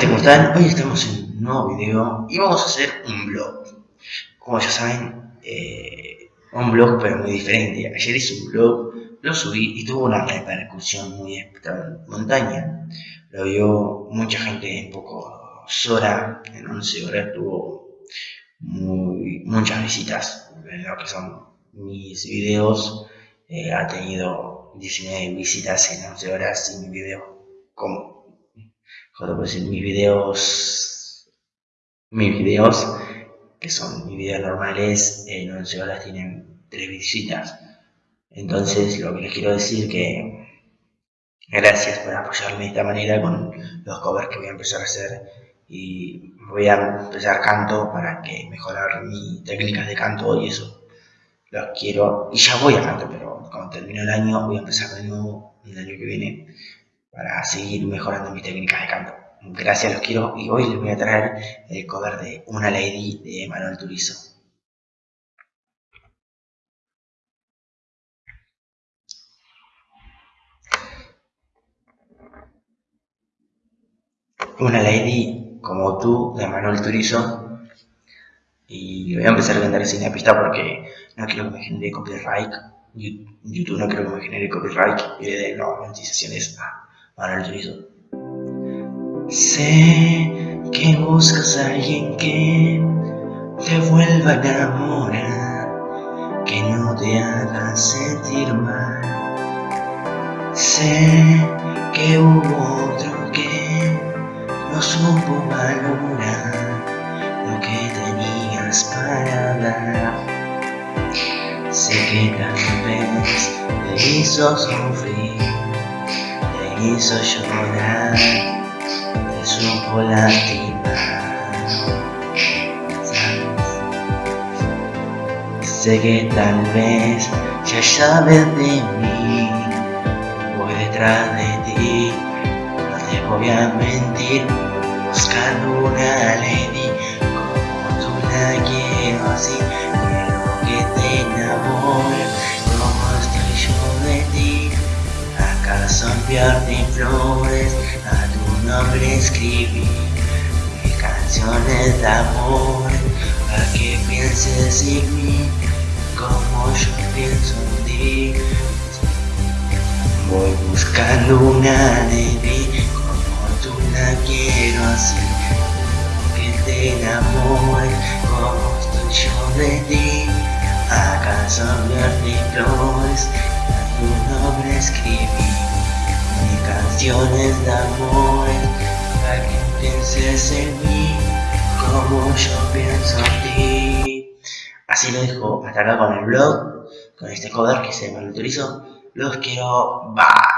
¿Cómo están? Hoy estamos en un nuevo video y vamos a hacer un blog. Como ya saben, eh, un blog pero muy diferente. Ayer hice un blog, lo subí y tuvo una repercusión muy montaña. Lo vio mucha gente en pocas horas, en 11 horas tuvo muchas visitas en lo que son mis videos. Eh, ha tenido 19 visitas en 11 horas y mi video como pues mis videos, mis videos, que son mis videos normales, en 11 horas tienen 3 visitas. Entonces, lo que les quiero decir que gracias por apoyarme de esta manera con los covers que voy a empezar a hacer. Y voy a empezar canto para que mejorar mi técnicas de canto y eso. Los quiero y ya voy a canto pero cuando termine el año voy a empezar de nuevo el año que viene para seguir mejorando mis técnicas de canto. Gracias, los quiero y hoy les voy a traer el cover de Una Lady de Manuel Turizo. Una Lady como tú de Manuel Turizo y voy a empezar a cantar sin la pista porque no quiero que me genere copyright YouTube no quiero que me genere copyright y le dé las monetizaciones a Manuel Turizo Sé que buscas a alguien que te vuelva a enamorar, que no te haga sentir mal. Sé que hubo otro que no supo valorar lo que tenías para dar. Sé que tal vez te hizo sufrir, te hizo llorar supo lastimar. Sé que tal vez ya sabes de mí, voy detrás de ti, no te voy a mentir, buscando una lady como tú la quiero así, acaso enviarte flores nombre escribí mis canciones de amor para que pienses en mí como yo pienso en ti. Voy buscando una lady como tú la quiero así, que te enamore como estoy yo de ti. ¿Acaso mi flores a tu nombre escribí? De amor para que pienses en mí como yo pienso en ti. Así lo dejo hasta acá con el blog, con este cover que se me utilizo. Los quiero. Bye.